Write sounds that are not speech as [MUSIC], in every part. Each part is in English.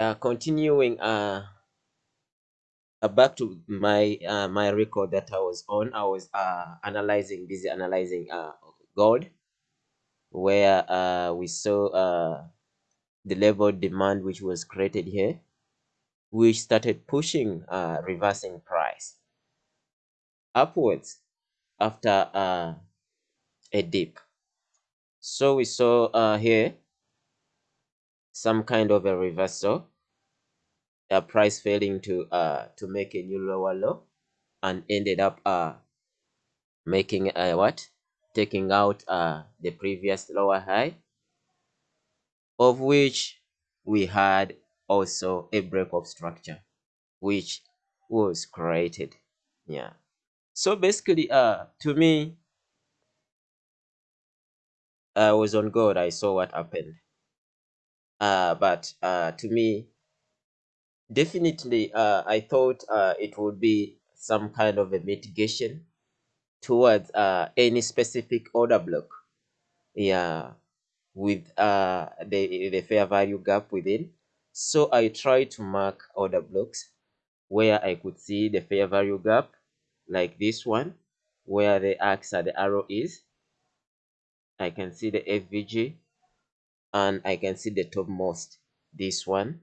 uh, continuing uh, uh, back to my uh, my record that I was on, I was uh, analyzing, busy analyzing uh, gold, where uh, we saw uh, the level demand which was created here, which started pushing uh, reversing price upwards after uh, a dip. So we saw uh, here some kind of a reversal uh, price failing to uh to make a new lower low and ended up uh making a what? Taking out uh the previous lower high of which we had also a break of structure which was created. Yeah. So basically uh to me i was on god i saw what happened. Uh but uh to me definitely uh, i thought uh, it would be some kind of a mitigation towards uh, any specific order block. Yeah with uh, the, the fair value gap within. So i tried to mark order blocks where i could see the fair value gap like this one where the axe or the arrow is. I can see the fvg and i can see the topmost this one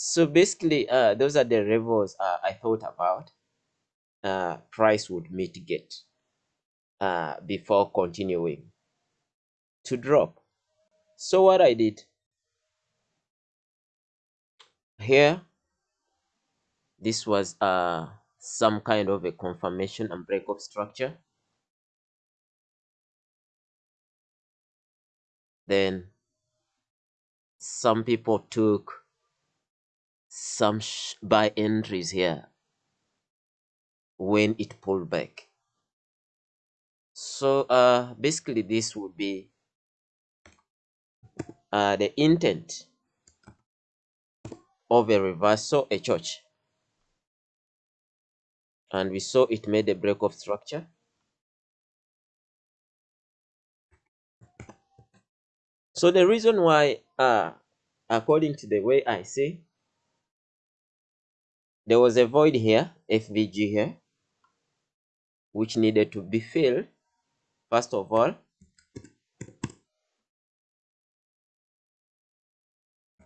so basically uh, those are the levels uh, i thought about uh, price would mitigate uh, before continuing to drop. So what i did here this was uh, some kind of a confirmation and break of structure. Then some people took some buy entries here when it pulled back. So uh basically this would be uh the intent of a reversal a church. And we saw it made a break of structure. So the reason why uh according to the way i see there was a void here, FVG here, which needed to be filled, first of all.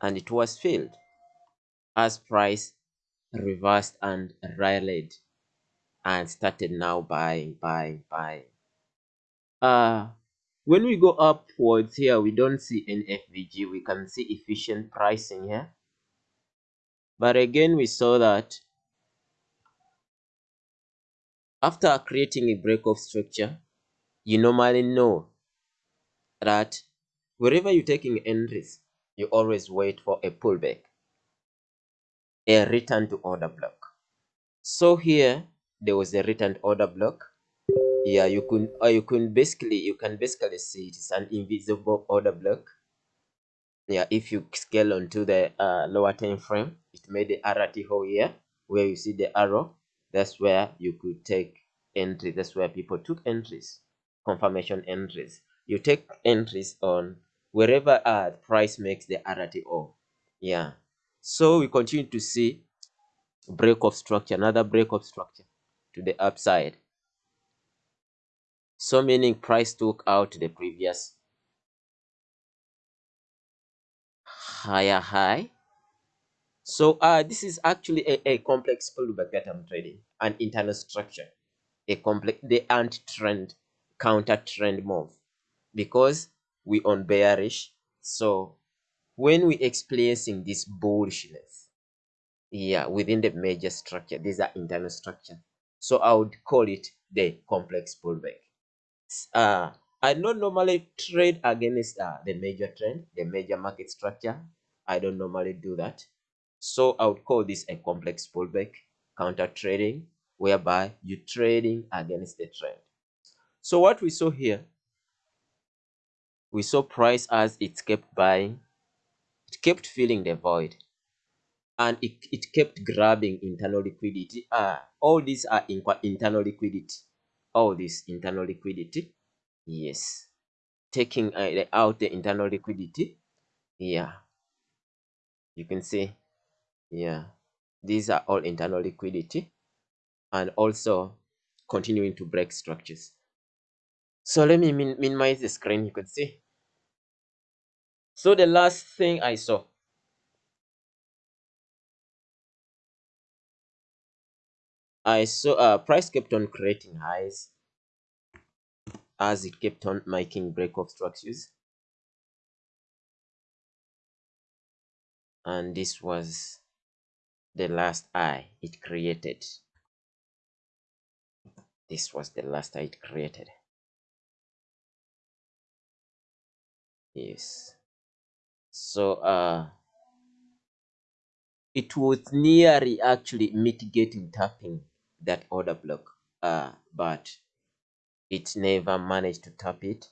And it was filled as price reversed and rallied and started now buying, buying, buying. Uh, when we go upwards here, we don't see an FVG. We can see efficient pricing here. But again, we saw that after creating a break of structure, you normally know that wherever you're taking entries, you always wait for a pullback, a return to order block. So here, there was a return order block. Yeah, you can, or you can basically, you can basically see it's an invisible order block yeah if you scale onto the uh, lower time frame it made the RTO here where you see the arrow. That's where you could take entry. That's where people took entries confirmation entries. You take entries on wherever uh price makes the RTO yeah. So we continue to see break of structure another break of structure to the upside. So meaning price took out the previous higher high. So uh, this is actually a, a complex pullback that I'm trading, an internal structure, a complex, the anti-trend, counter-trend move, because we on bearish. So when we experiencing this bullishness, yeah, within the major structure, these are internal structure. So I would call it the complex pullback. Uh, I don't normally trade against uh, the major trend, the major market structure. I don't normally do that. So I would call this a complex pullback counter trading, whereby you're trading against the trend. So what we saw here, we saw price as it kept buying, it kept filling the void, and it, it kept grabbing internal liquidity. Ah, all these are in, internal liquidity. All this internal liquidity yes taking uh, out the internal liquidity yeah You can see, yeah, these are all internal liquidity and also continuing to break structures. So let me min minimize the screen, you can see. So the last thing I saw, I saw uh, price kept on creating highs as it kept on making break of structures. And this was the last eye it created. This was the last eye it created. Yes. So uh it was nearly actually mitigating tapping that order block. Uh but it never managed to tap it.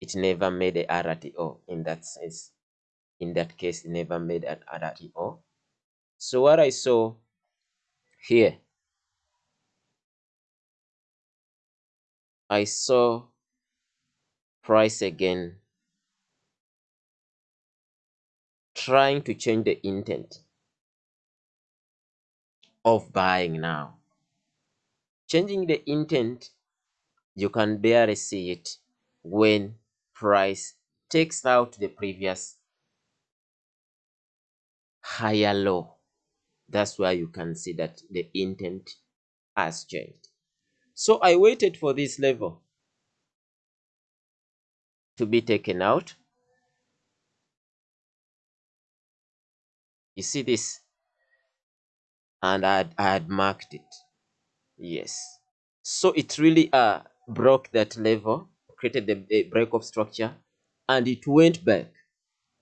It never made a RTO in that sense. In that case, it never made an RTO. So what I saw here, I saw price again trying to change the intent of buying now. Changing the intent, you can barely see it when price takes out the previous higher low. That's why you can see that the intent has changed. So I waited for this level to be taken out. You see this? And I had, I had marked it. Yes. So it really uh, broke that level, created the, the break of structure, and it went back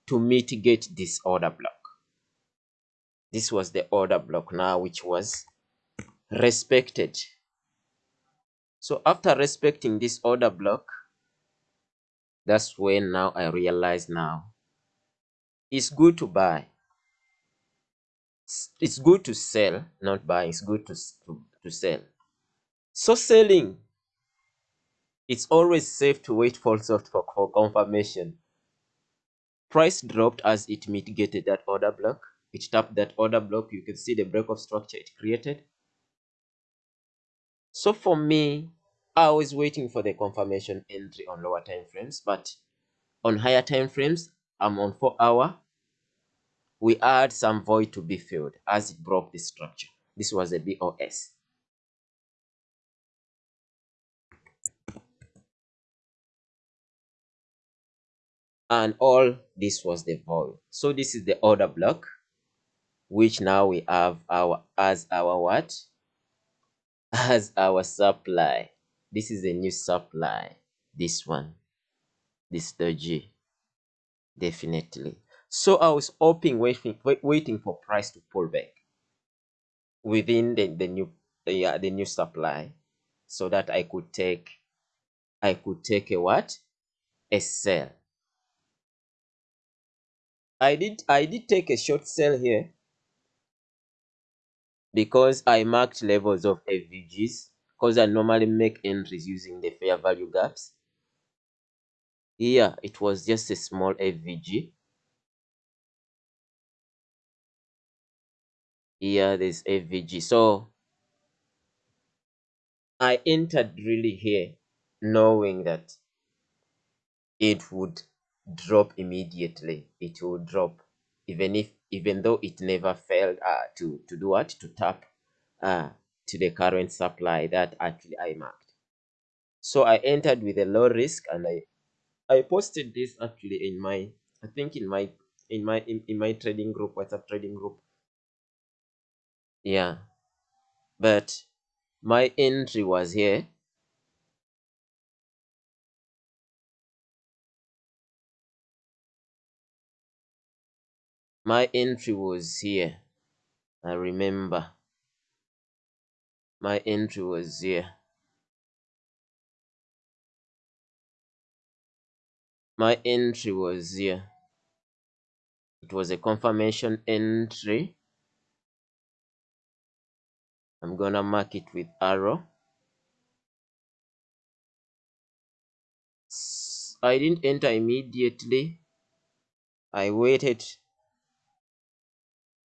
to mitigate this order block. This was the order block now, which was respected. So after respecting this order block, that's when now I realize now it's good to buy. It's good to sell, not buy. It's good to, to, to sell. So selling, it's always safe to wait for, for, for confirmation. Price dropped as it mitigated that order block. It tapped that order block. You can see the break of structure it created. So for me, I was waiting for the confirmation entry on lower time frames, but on higher time frames, I'm on 4 hour. We had some void to be filled as it broke the structure. This was a BOS. And all this was the void. So this is the order block, which now we have our as our what? [LAUGHS] As our supply. This is a new supply. This one. This doji. Definitely. So I was hoping, waiting, waiting for price to pull back within the, the new yeah, the new supply so that I could take I could take a what? A sell. I did I did take a short sell here because I marked levels of FVGs because I normally make entries using the fair value gaps. Here it was just a small FVG. Here there's FVG. So I entered really here knowing that it would drop immediately. It will drop even if even though it never failed uh, to to do what to tap uh, to the current supply that actually I marked. So I entered with a low risk and I I posted this actually in my I think in my in my in, in my trading group WhatsApp trading group. Yeah. But my entry was here my entry was here i remember. My entry was here. My entry was here. It was a confirmation entry. I'm gonna mark it with arrow. I didn't enter immediately. I waited